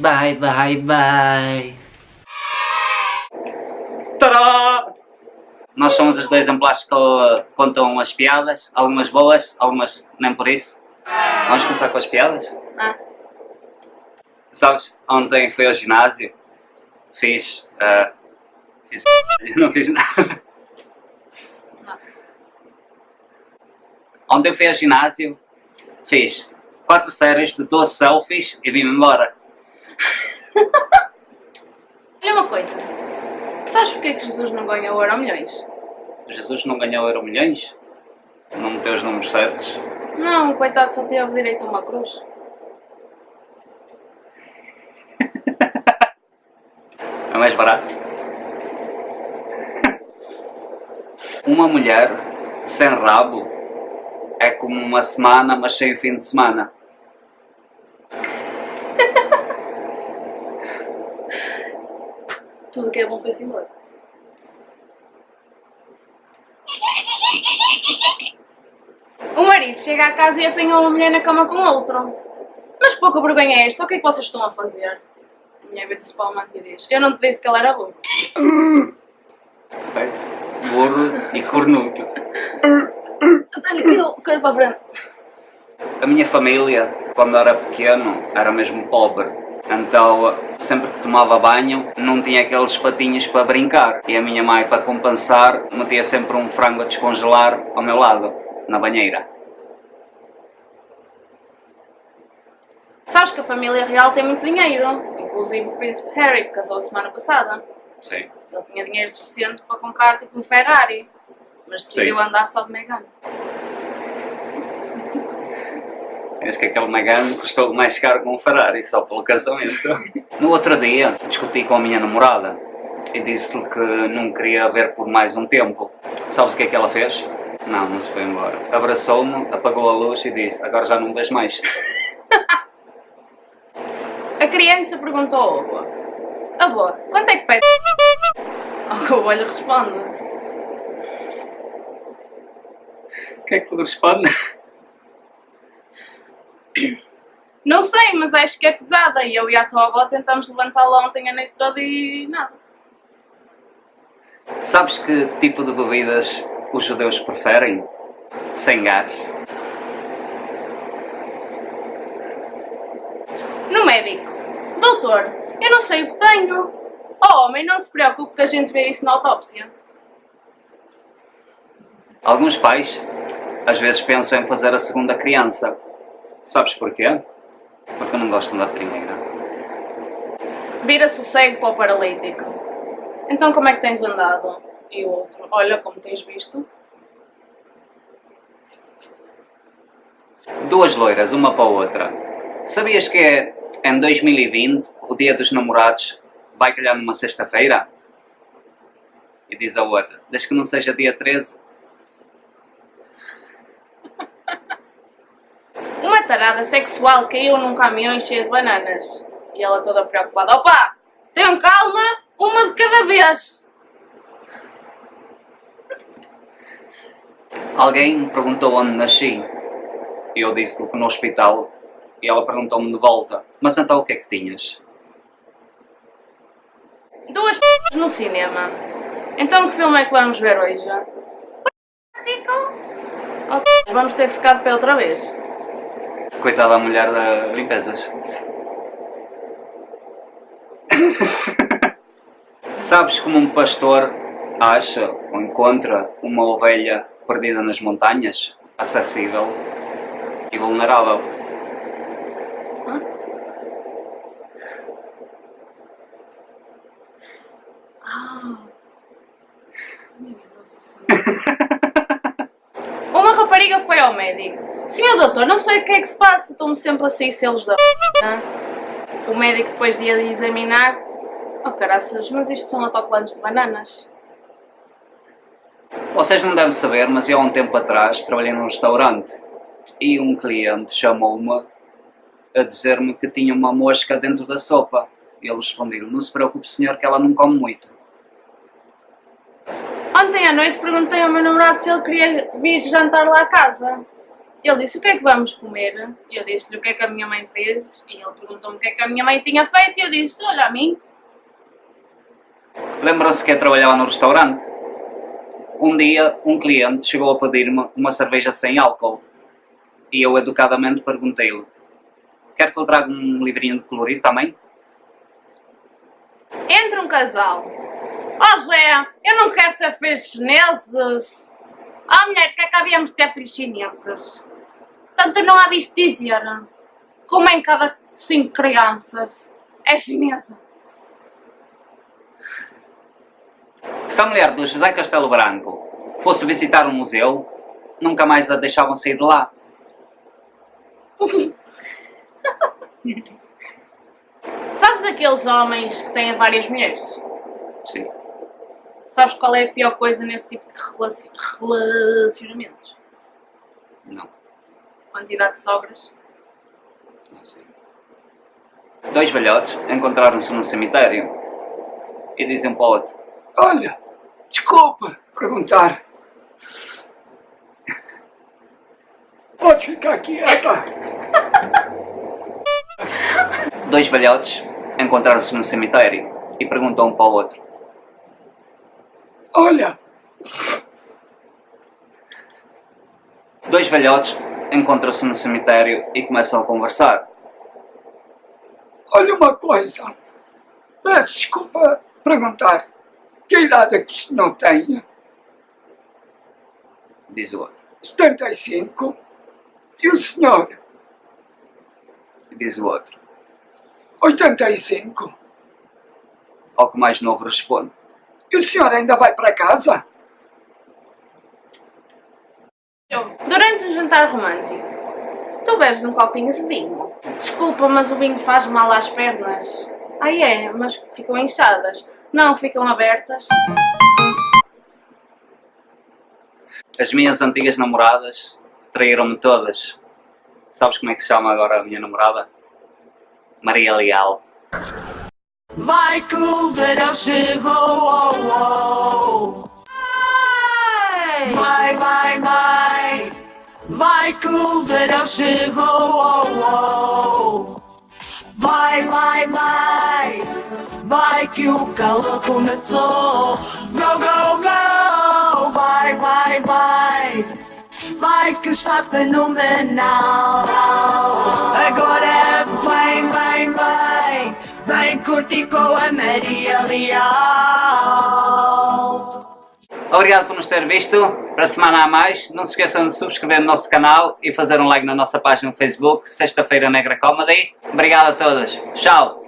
Bye, bye, bye. Tadá! Nós somos os dois exemplares que uh, contam as piadas, algumas boas, algumas nem por isso. Vamos começar com as piadas? Ah, Sabes, ontem fui ao ginásio, fiz. uh, fiz. não fiz nada. não. Ontem fui ao ginásio, fiz 4 séries de 12 selfies e vim-me embora. Olha uma coisa. Sabes porque que Jesus não ganhou o Euro Milhões? Jesus não ganhou Euro Milhões? Não meteu os números certos? Não, coitado, só teve direito a uma cruz. É mais barato. Uma mulher sem rabo é como uma semana, mas sem fim de semana. Tudo que é bom foi-se embora. O marido chega à casa e apanha uma mulher na cama com outro. Mas pouca vergonha é esta? O que é que vocês estão a fazer? A mulher vira-se para o amante e diz: Eu não te disse que ela era burro. Burro e cornudo. António, que eu, que eu para a frente. A minha família, quando era pequeno, era mesmo pobre. Então, sempre que tomava banho, não tinha aqueles patinhos para brincar. E a minha mãe, para compensar, metia sempre um frango a descongelar ao meu lado, na banheira. Sabes que a família real tem muito dinheiro. Inclusive o príncipe Harry, que casou a semana passada. Sim. Ele tinha dinheiro suficiente para comprar tipo um Ferrari. Mas decidiu Sim. andar só de Megane. Acho que aquele Megane custou mais caro que um Ferrari, só pelo casamento. No outro dia, discuti com a minha namorada e disse-lhe que não queria ver por mais um tempo. Sabes o que é que ela fez? Não, não se foi embora. Abraçou-me, apagou a luz e disse, agora já não vejo mais. A criança perguntou ao avô: Avô, quanto é que pede? Ao que o avô lhe responde: O que é que ele responde? Não sei, mas acho que é pesada. E eu e a tua avó tentamos levantá-la ontem a noite toda e nada. Sabes que tipo de bebidas os judeus preferem? Sem gás. No médico: Doutor, eu não sei o que tenho. Oh, homem, não se preocupe que a gente vê isso na autópsia. Alguns pais, às vezes, pensam em fazer a segunda criança. Sabes porquê? Porque não gostam da primeira. Vira-se o cego para o paralítico. Então como é que tens andado? E o outro: Olha como tens visto. Duas loiras, uma para a outra. Sabias que é em 2020 o dia dos namorados vai calhar numa sexta-feira? E diz a outra, desde que não seja dia 13. Uma tarada sexual caiu num caminhão cheio de bananas. E ela toda preocupada. Opa! Tenham calma, uma de cada vez. Alguém me perguntou onde nasci. E eu disse-lhe que no hospital. E ela perguntou-me de volta, mas então o que é que tinhas? Duas p no cinema. Então que filme é que vamos ver hoje? Ok, vamos ter que ficar de pé outra vez. Coitada da mulher da limpezas. Sabes como um pastor acha ou encontra uma ovelha perdida nas montanhas? Acessível e vulnerável. Uma rapariga foi ao médico. Senhor doutor, não sei o que é que se passa, estão-me sempre a sair selos da p***. O médico depois de a examinar. Oh caraças, mas isto são autocolantes de bananas. Vocês não devem saber, mas eu há um tempo atrás trabalhei num restaurante e um cliente chamou-me a dizer-me que tinha uma mosca dentro da sopa. E ele respondeu, não se preocupe senhor que ela não come muito. Ontem à noite perguntei ao meu namorado se ele queria vir jantar lá à casa. Ele disse, o que é que vamos comer? E eu disse-lhe o que é que a minha mãe fez. E ele perguntou-me o que é que a minha mãe tinha feito. E eu disse, olha a mim. Lembram-se que eu trabalhava no restaurante? Um dia, um cliente chegou a pedir-me uma cerveja sem álcool. E eu educadamente perguntei-lhe, quer que eu traga um livrinho de colorido também? Entra um casal. Ó oh, Zé, eu não quero ter filhos chineses. Oh mulher, que é que havíamos de ter filhos chineses? Tanto não há visto dizer. Como em cada cinco crianças é chinesa. Se a mulher do José Castelo Branco fosse visitar um museu, nunca mais a deixavam sair de lá. Sabes aqueles homens que têm várias mulheres? Sim. Sabes qual é a pior coisa nesse tipo de relacionamentos? Não. Quantidade de sobras? Sei. Dois velhotes encontraram-se num cemitério e dizem um para o outro Olha, desculpa perguntar. Pode ficar quieta. Dois velhotes encontraram-se no cemitério e perguntam um para o outro. Olha. Dois velhotes encontram-se no cemitério e começam a conversar. Olha uma coisa. Peço desculpa perguntar. Que idade é que o senhor tem? Diz o outro. 75. E o senhor? Diz o outro. 85. Ao que mais novo responde. E o senhor ainda vai para casa? Durante o jantar romântico, tu bebes um copinho de vinho. Desculpa, mas o vinho faz mal às pernas. Ah é, mas ficam inchadas. Não, ficam abertas. As minhas antigas namoradas traíram-me todas. Sabes como é que se chama agora a minha namorada? Maria Leal. Vai que o verão chegou, oh, oh. Vai, vai, vai Vai que o verão chegou, oh, oh. Vai, vai, vai. Vai que o calor começou. Go, go, go. Vai, vai, vai. Vai que está fenomenal. Agora vem, vem, vem Vem curtir com a Maria Leal Obrigado por nos ter visto. Para a semana a mais, não se esqueçam de subscrever no nosso canal e fazer um like na nossa página no Facebook, Sexta-feira Negra Comedy. Obrigado a todos. Tchau!